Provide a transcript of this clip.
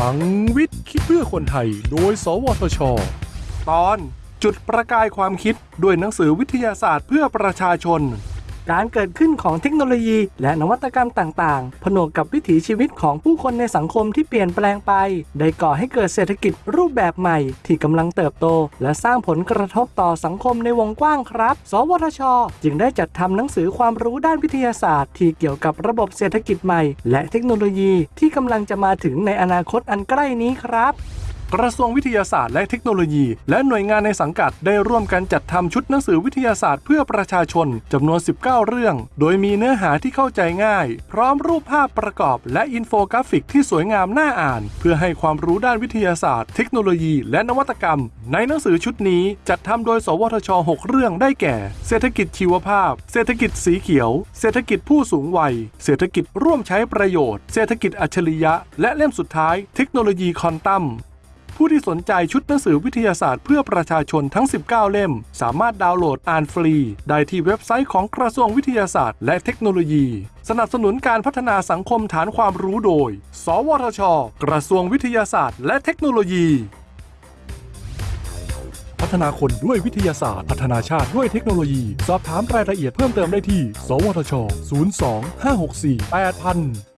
ลังวิทย์คิดเพื่อคนไทย โดย สวทช ตอนจุดประกายความคิดด้วยหนังสือวิทยาศาสตร์เพื่อประชาชน การเกิดขึ้นของเทคโนโลยี และนวัตกรรมต่างๆ ผนวกกับวิถีชีวิตของผู้คนในสังคมที่เปลี่ยนแปลงไป ได้ก่อให้เกิดเศรษฐกิจรูปแบบใหม่ ที่กำลังเติบโต และสร้างผลกระทบต่อสังคมในวงกว้างครับ สวทช จึงได้จัดทำหนังสือความรู้ด้านวิทยาศาสตร์ ที่เกี่ยวกับระบบเศรษฐกิจใหม่ และเทคโนโลยีที่กำลังจะมาถึงในอนาคตอันใกล้นี้ครับ กระทรวงวิทยาศาสตร์และเทคโนโลยี และหน่วยงานในสังกัดได้ร่วมกันจัดทำชุดหนังสือวิทยาศาสตร์เพื่อประชาชนจำนวน 19 เรื่อง โดยมีเนื้อหาที่เข้าใจง่าย พร้อมรูปภาพประกอบ และอินโฟกราฟิกที่สวยงามน่าอ่าน เพื่อให้ความรู้ด้านวิทยาศาสตร์ เทคโนโลยี และนวัตกรรม ในหนังสือชุดนี้จัดทำโดย สวทช 6 เรื่องได้แก่ เศรษฐกิจชีวภาพ เศรษฐกิจสีเขียว เศรษฐกิจผู้สูงวัย เศรษฐกิจร่วมใช้ประโยชน์ เศรษฐกิจอัจฉริยะ และเล่มสุดท้าย เทคโนโลยีคอนตัม ผู้ที่สนใจชุดหนังสือวิทยาศาสตร์เพื่อประชาชนทั้ง 19 เล่ม สามารถดาวน์โหลดอ่านฟรี ได้ที่เว็บไซต์ของกระทรวงวิทยาศาสตร์ และเทคโนโลยี สนับสนุนการพัฒนาสังคมฐานความรู้โดย สวทช กระทรวงวิทยาศาสตร์ และเทคโนโลยี พัฒนาคนด้วยวิทยาศาสตร์ พัฒนาชาติด้วยเทคโนโลยี สอบถามรายละเอียดเพิ่มเติมได้ที่ สวทช 02 564 8000